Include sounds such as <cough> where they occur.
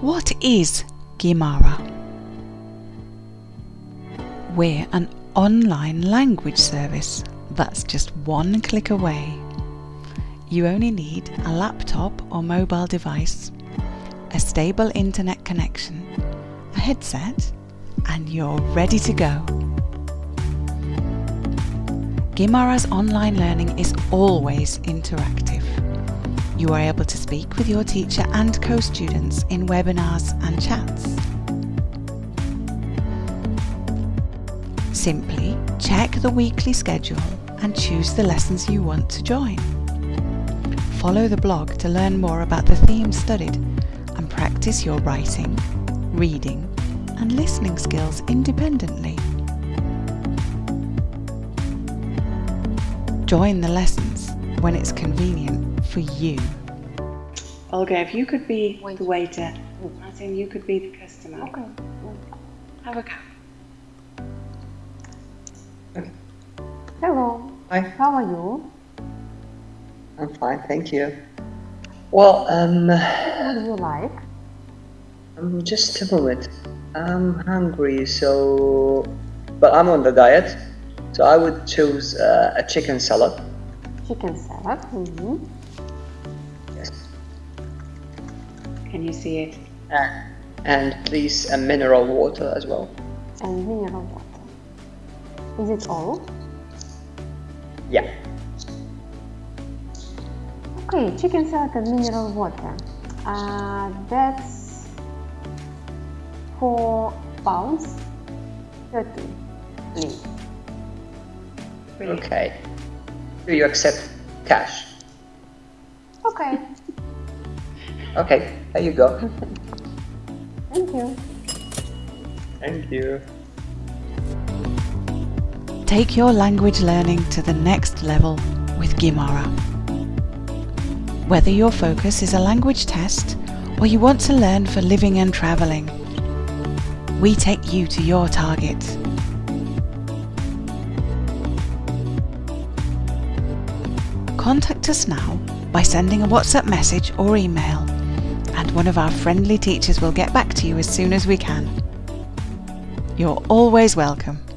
What is Gimara? We're an online language service that's just one click away. You only need a laptop or mobile device, a stable internet connection, a headset, and you're ready to go. Gimara's online learning is always interactive. You are able to speak with your teacher and co-students in webinars and chats. Simply check the weekly schedule and choose the lessons you want to join. Follow the blog to learn more about the themes studied and practice your writing, reading and listening skills independently. Join the lessons when it's convenient for you. Olga, if you could be Wait. the waiter, Martin, you could be the customer. Okay. Have a cup. Hello. Hi, How are you? I'm fine, thank you. Well, um, What do you like? um, just a moment. I'm hungry, so, but I'm on the diet, so I would choose uh, a chicken salad. Chicken salad. Mm-hmm. Yes. Can you see it? And, and please a mineral water as well. And mineral water. Is it all? Yeah. Okay, chicken salad and mineral water. Uh, that's four pounds thirty, please. Okay. Do you accept cash? Okay, Okay, there you go. <laughs> thank you. Thank you. Take your language learning to the next level with Gimara. Whether your focus is a language test or you want to learn for living and travelling, we take you to your target. Contact us now by sending a WhatsApp message or email, and one of our friendly teachers will get back to you as soon as we can. You're always welcome.